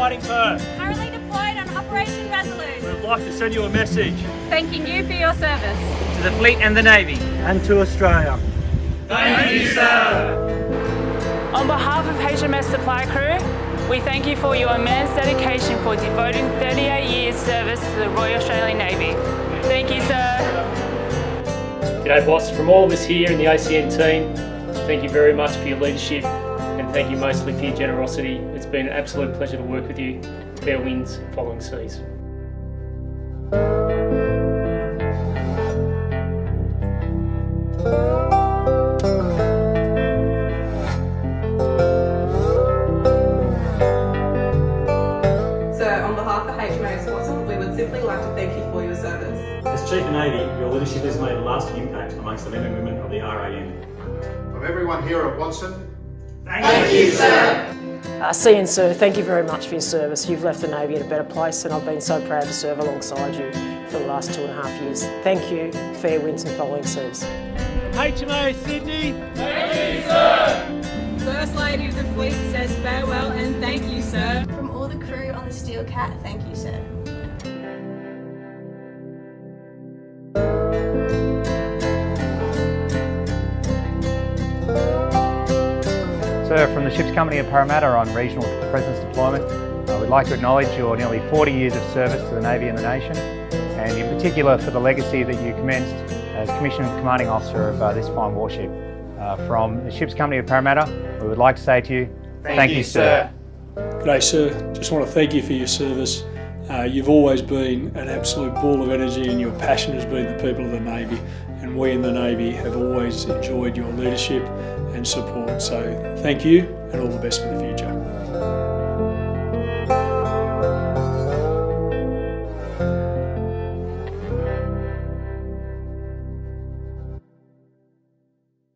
fighting Perth. Currently deployed on Operation Resolute. We would like to send you a message Thanking you for your service. To the fleet and the Navy. and to Australia. Thank you, sir. On behalf of HMAS Supply Crew, we thank you for your immense dedication for devoting 38 years service to the Royal Australian Navy. Thank you, sir. G'day boss, from all of us here in the ACN team, thank you very much for your leadership and thank you mostly for your generosity. It's been an absolute pleasure to work with you. Fair winds, following seas. Sir, on behalf of HMAS Watson, we would simply like to thank you for your service. As Chief of Navy, your leadership has made a lasting impact amongst the men and women of the RAN. From everyone here at Watson, Uh, you, Sir, Seeing, sir. thank you very much for your service. You've left the Navy in a better place and I've been so proud to serve alongside you for the last two and a half years. Thank you, fair winds and following seas. HMAS Sydney. Thank you, sir. First Lady of the Fleet says farewell and thank you, sir. From all the crew on the Steel Cat, thank you, sir. Sir, from the Ships Company of Parramatta on Regional Presence Deployment, uh, we'd like to acknowledge your nearly 40 years of service to the Navy and the nation, and in particular for the legacy that you commenced as Commissioned Commanding Officer of uh, this fine warship. Uh, from the Ships Company of Parramatta, we would like to say to you, thank, you, sir. G'day sir, just want to thank you for your service. Uh, you've always been an absolute ball of energy and your passion has been the people of the Navy and we in the Navy have always enjoyed your leadership and support. So thank you and all the best for the future.